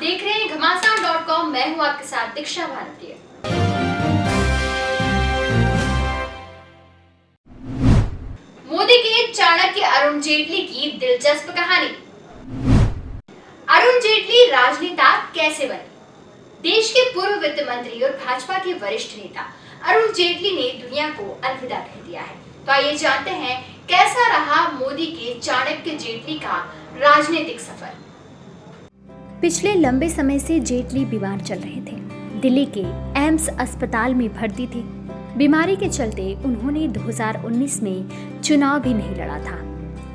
देख रहे हैं घमासान डॉट कॉम मैं हूँ आपके साथ दीक्षा भारतीय मोदी के चाणक्य अरुण जेटली की दिलचस्प कहानी। अरुण जेटली राजनेता कैसे बने? देश के पूर्व वित्त मंत्री और भाजपा के वरिष्ठ नेता, अरुण जेटली ने दुनिया को अलविदा कह दिया है। तो आइए जानते हैं, कैसा रहा मोदी के चाणक्य जेटली का राजनीतिक सफ़र। पिछले लंबे समय से जेटली बीमार चल रहे थे। दिल्ली के एम्स अस्पताल में भर्ती थे। बीमारी के चलते उन्होंने 2019 में चुनाव भी नहीं लड़ा था।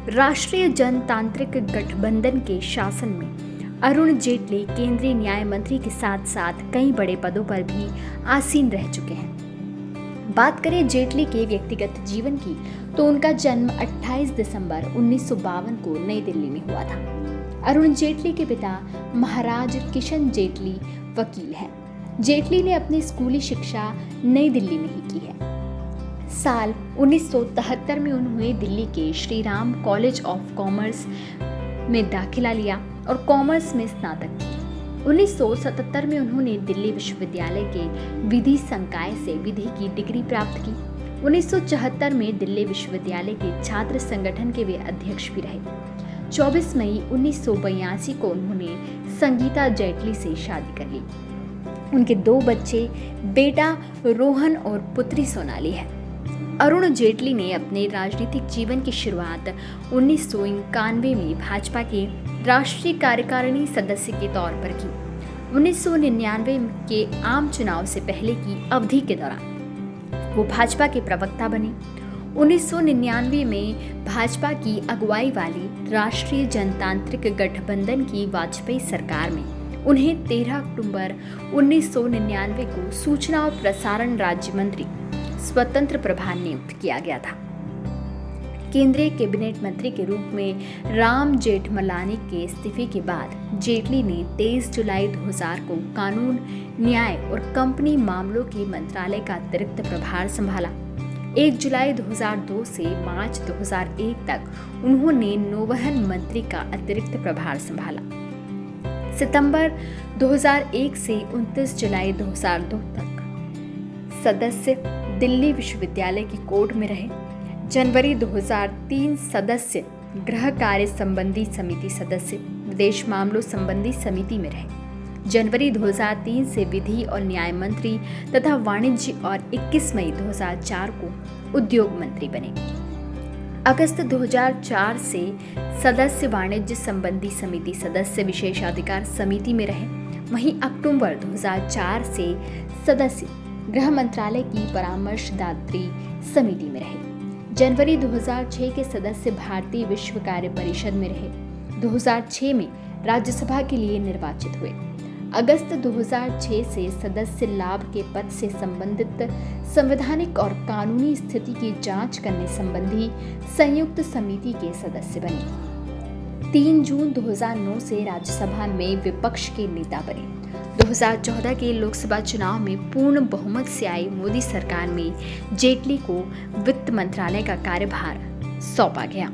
राष्ट्रीय जनतांत्रिक गठबंधन के शासन में अरुण जेटली केंद्रीय न्याय मंत्री के साथ साथ कई बड़े पदों पर भी आसीन रह चुके हैं। बात करें जेटली के व्यक्तिगत जीवन की तो उनका जन्म 28 दिसंबर उन्नीस सौ बावन को नई दिल्ली में हुआ था। अरुण जेटली के पिता महाराज किशन जेटली वकील हैं। जेटली ने अपनी स्कूली शिक्षा नई दिल्ली में ही की है। साल 1973 में उन्होंने दिल्ली के Shri Ram College of Commerce में दाखिला लिया और कॉमर्स में स्नातक की 1977 में उन्होंने दिल्ली विश्वविद्यालय के विधि संकाय से विधि की डिग्री प्राप्त की। 1974 में दिल्ली विश्वविद्यालय के छात्र संगठन के वे अध्यक्ष भी रहे। 24 मई उन्नीस को उन्होंने संगीता जेटली से शादी कर ली। उनके दो बच्चे, बेटा रोहन और पुत्री सोनाली है। अरुण जेटली ने अपने राजनीतिक जीवन की शुरुआत उन्नीस सौ इक्यानवे में भाजपा के राष्ट्रीय कार्यकारिणी सदस्य के तौर पर की। 1999 के आम चुनाव से पहले की अवधि के दौरान वो भाजपा के प्रवक्ता बने 1999 में भाजपा की अगुवाई वाली राष्ट्रीय जनतांत्रिक गठबंधन की वाजपेयी सरकार में। उन्हें 13 अक्टूबर 1999 को सूचना और प्रसारण राज्य मंत्री, स्वतंत्र प्रभार नियुक्त किया गया था। केंद्रीय कैबिनेट मंत्री के रूप में राम जेठमलानी के इस्तीफे के बाद जेटली ने 23 जुलाई 2000 को कानून, न्याय और कंपनी मामलों के मंत्रालय का अतिरिक्त प्रभार संभाला। 1 जुलाई 2002 से मार्च 2001 तक उन्होंने नौवहन मंत्री का अतिरिक्त प्रभार संभाला। सितंबर 2001 से 29 जुलाई 2002 तक सदस्य दिल्ली विश्वविद्यालय की कोर्ट में रहे। जनवरी 2003 सदस्य गृह कार्य संबंधी समिति सदस्य, विदेश मामलों संबंधी समिति में रहे। जनवरी 2003 से विधि और न्याय मंत्री तथा वाणिज्य और 21 मई 2004 को उद्योग मंत्री बने। अगस्त 2004 से सदस्य वाणिज्य संबंधी समिति सदस्य विशेषाधिकार समिति में रहे। वहीं अक्टूबर 2004 से सदस्य गृह मंत्रालय की परामर्शदात्री समिति में रहे। जनवरी 2006 के सदस्य भारतीय विश्व कार्य परिषद में रहे। 2006 में राज्यसभा के लिए निर्वाचित हुए। अगस्त 2006 से सदस्य लाभ के पद से संबंधित संवैधानिक और कानूनी स्थिति की जाँच करने संबंधी संयुक्त समिति के सदस्य बने। 3 जून 2009 से राज्यसभा में विपक्ष के नेता बने। 2014 के लोकसभा चुनाव में पूर्ण बहुमत से आई मोदी सरकार में जेटली को वित्त मंत्रालय का कार्यभार सौंपा गया।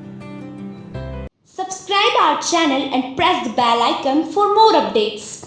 Subscribe our channel and press the bell icon for more updates.